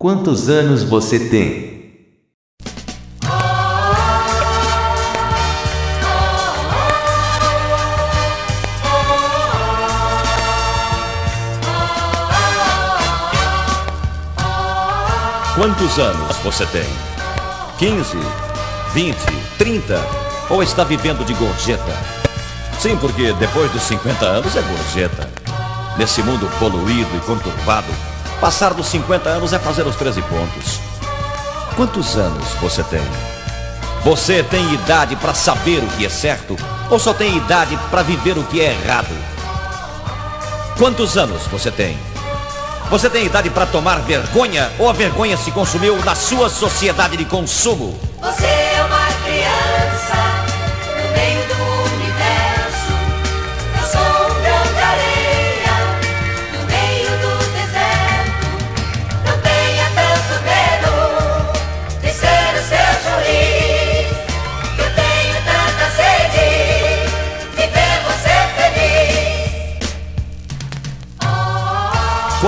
Quantos anos você tem? Quantos anos você tem? 15, 20, 30? Ou está vivendo de gorjeta? Sim, porque depois dos 50 anos é gorjeta. Nesse mundo poluído e conturbado, passar dos 50 anos é fazer os 13 pontos. Quantos anos você tem? Você tem idade para saber o que é certo ou só tem idade para viver o que é errado? Quantos anos você tem? Você tem idade para tomar vergonha ou a vergonha se consumiu na sua sociedade de consumo? Você é uma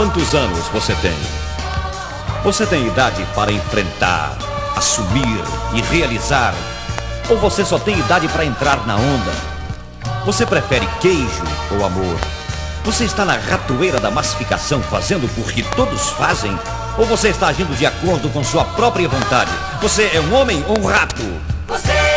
Quantos anos você tem? Você tem idade para enfrentar, assumir e realizar? Ou você só tem idade para entrar na onda? Você prefere queijo ou amor? Você está na ratoeira da massificação fazendo porque todos fazem? Ou você está agindo de acordo com sua própria vontade? Você é um homem ou um rato? Você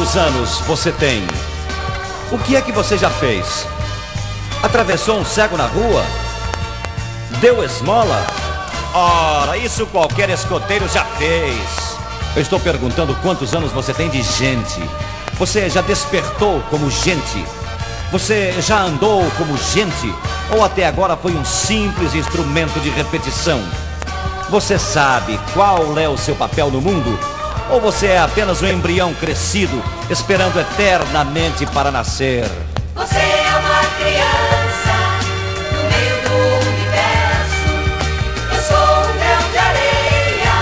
Quantos anos você tem? O que é que você já fez? Atravessou um cego na rua? Deu esmola? Ora, isso qualquer escoteiro já fez. Eu estou perguntando quantos anos você tem de gente. Você já despertou como gente? Você já andou como gente? Ou até agora foi um simples instrumento de repetição? Você sabe qual é o seu papel no mundo? Ou você é apenas um embrião crescido, esperando eternamente para nascer? Você é uma criança no meio do universo. Eu sou um grão de areia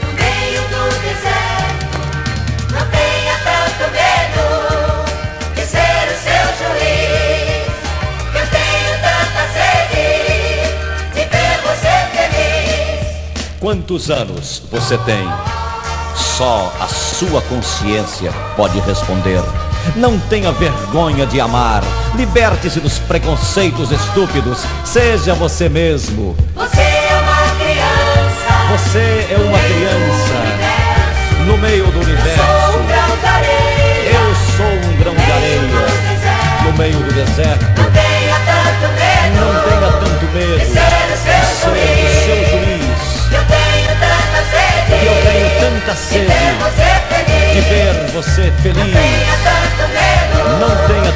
no meio do deserto. Não tenha tanto medo de ser o seu juiz. Eu tenho tanta sede de ver você feliz. Quantos anos você tem? Só a sua consciência pode responder. Não tenha vergonha de amar. Liberte-se dos preconceitos estúpidos. Seja você mesmo. Você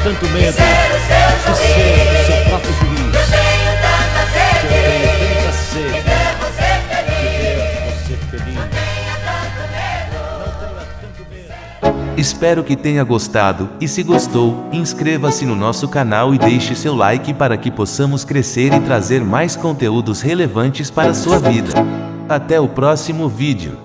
tanto de medo ser o seu de ser o seu próprio juiz. Eu tenho tanta Eu sede. tenho tanta de sede ver você de feliz. ver você feliz. Tenha tanto medo. Não tenha tanto medo. Espero que tenha gostado e se gostou, inscreva-se no nosso canal e deixe seu like para que possamos crescer e trazer mais conteúdos relevantes para a sua vida. Até o próximo vídeo.